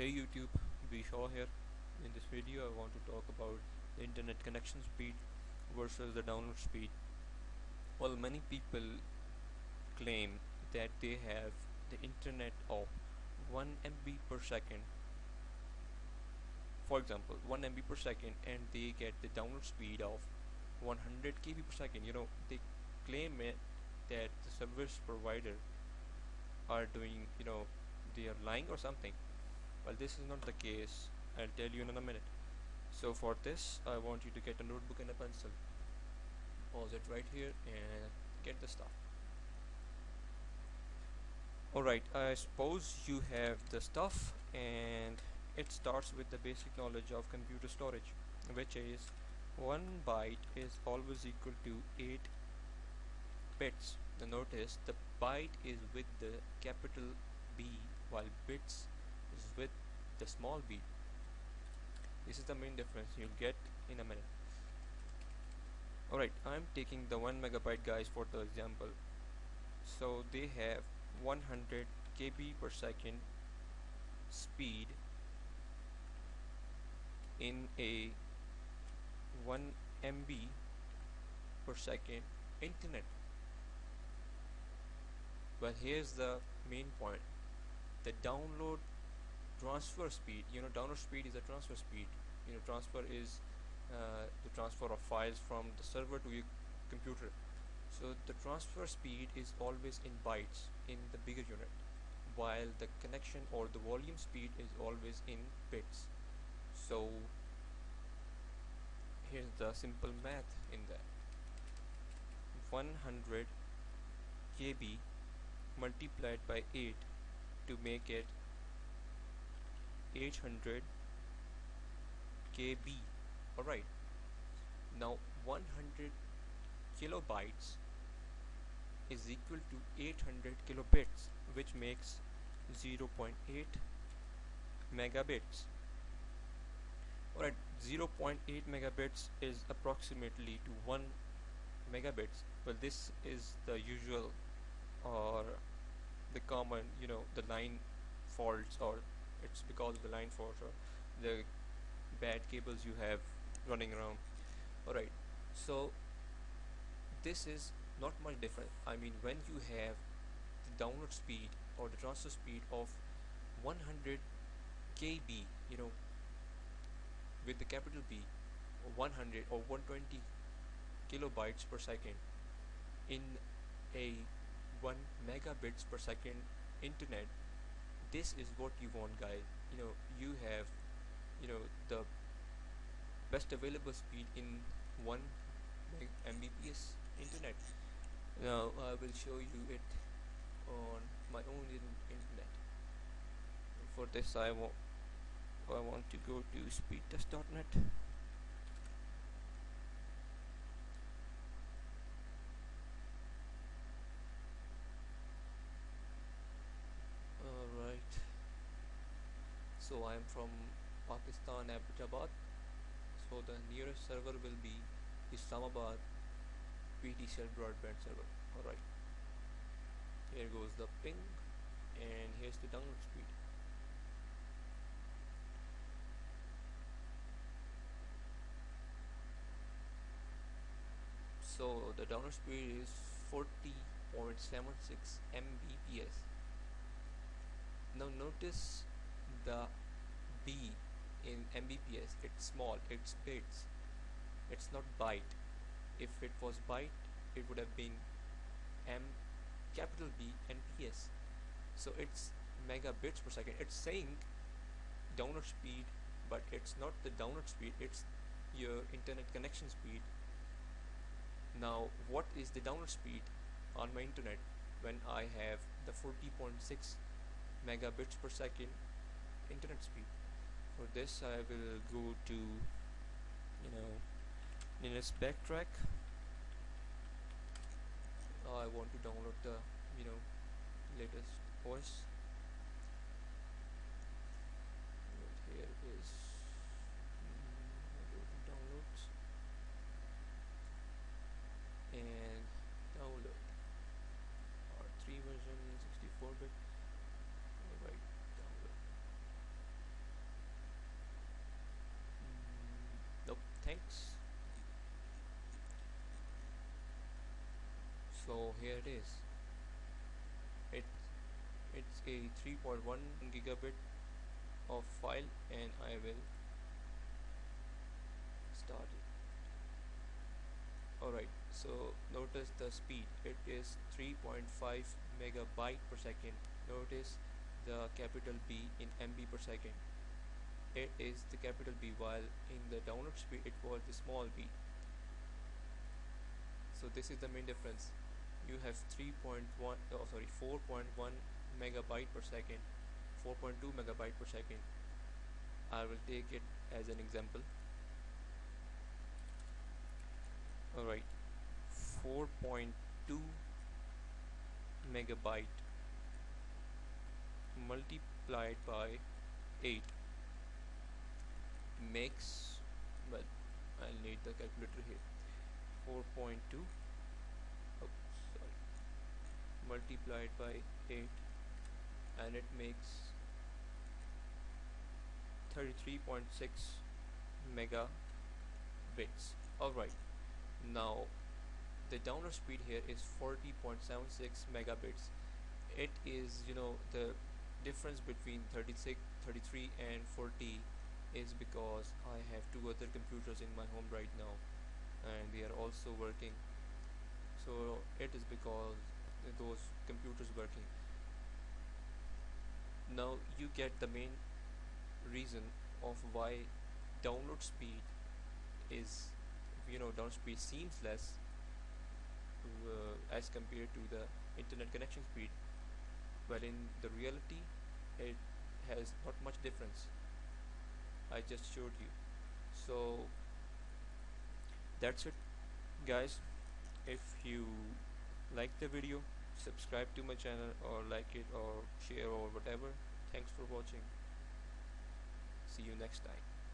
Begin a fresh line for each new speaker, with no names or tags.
Hey YouTube, Bishaw here. In this video I want to talk about the internet connection speed versus the download speed. Well many people claim that they have the internet of 1 MB per second for example 1 MB per second and they get the download speed of 100 KB per second you know they claim it that the service provider are doing you know they are lying or something well this is not the case I'll tell you in a minute. So for this I want you to get a notebook and a pencil. Pause it right here and get the stuff. Alright I suppose you have the stuff and it starts with the basic knowledge of computer storage which is 1 byte is always equal to 8 bits. The notice the byte is with the capital B while bits is with the small b. This is the main difference you'll get in a minute. Alright I'm taking the 1 megabyte guys for the example. So they have 100 KB per second speed in a 1 MB per second internet. Well here's the main point. The download transfer speed you know download speed is a transfer speed. You know transfer is uh, the transfer of files from the server to your computer. So the transfer speed is always in bytes in the bigger unit while the connection or the volume speed is always in bits. So here's the simple math in that 100 KB multiplied by 8 to make it 800 KB. Alright. Now 100 kilobytes is equal to 800 kilobits which makes 0.8 megabits. Alright 0.8 megabits is approximately to 1 megabits well this is the usual or the common you know the line faults or it's because of the line faults or the bad cables you have running around. Alright so this is not much different. I mean when you have the download speed or the transfer speed of 100 KB you know with the capital B 100 or 120 kilobytes per second in a 1 megabits per second internet this is what you want guys you know you have you know the best available speed in 1 mbps internet. Now I will show you it on my own internet. For this I want I want to go to speedtest.net alright so I am from Pakistan Abbottabad. So the nearest server will be Islamabad PTCL broadband server. Alright here goes the ping and here's the download speed. So the download speed is 40.76 Mbps. Now notice the B in Mbps it's small it's bits it's not byte. If it was byte it would have been M capital B and PS so it's megabits per second. It's saying download speed but it's not the download speed it's your internet connection speed. Now what is the download speed on my internet when I have the 40.6 megabits per second internet speed for this I will go to you know Linux backtrack oh, I want to download the you know latest OS here is mm, go to downloads and download R3 version 64 bit alright download so here it is. It it's a 3.1 gigabit of file and I will start it. Alright so notice the speed. It is 3.5 megabyte per second. Notice the capital B in MB per second. It is the capital B while in the download speed it was the small b. So this is the main difference you have 3.1 oh sorry 4.1 megabyte per second. 4.2 megabyte per second. I will take it as an example. Alright 4.2 megabyte multiplied by 8 makes well I'll need the calculator here. 4.2 oh, sorry multiplied by 8 and it makes 33.6 megabits. Alright now the download speed here is 40.76 megabits. It is you know the difference between 36 33 and 40 is because I have two other computers in my home right now and they are also working. So it is because those computers working. Now you get the main reason of why download speed is you know download speed seems less uh, as compared to the internet connection speed. But in the reality it has not much difference. I just showed you. So that's it guys. If you like the video subscribe to my channel or like it or share or whatever. Thanks for watching. See you next time